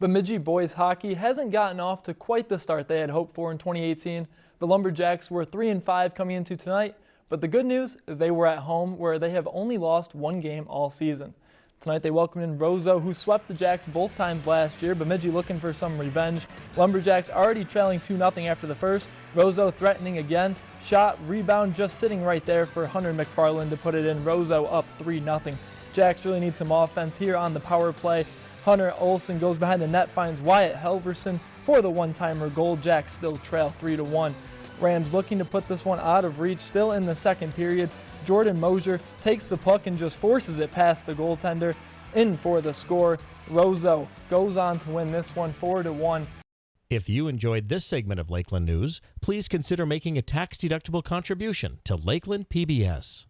Bemidji boys hockey hasn't gotten off to quite the start they had hoped for in 2018. The Lumberjacks were 3 and 5 coming into tonight, but the good news is they were at home where they have only lost one game all season. Tonight they welcomed in Roseau, who swept the Jacks both times last year. Bemidji looking for some revenge. Lumberjacks already trailing 2-0 after the first. Roseau threatening again. Shot, rebound just sitting right there for Hunter McFarland to put it in. Roseau up 3-0. Jacks really need some offense here on the power play. Hunter Olson goes behind the net, finds Wyatt Helverson for the one-timer goal. Jacks still trail 3-1. Rams looking to put this one out of reach still in the second period. Jordan Mosier takes the puck and just forces it past the goaltender in for the score. Roseau goes on to win this one 4-1. If you enjoyed this segment of Lakeland News, please consider making a tax-deductible contribution to Lakeland PBS.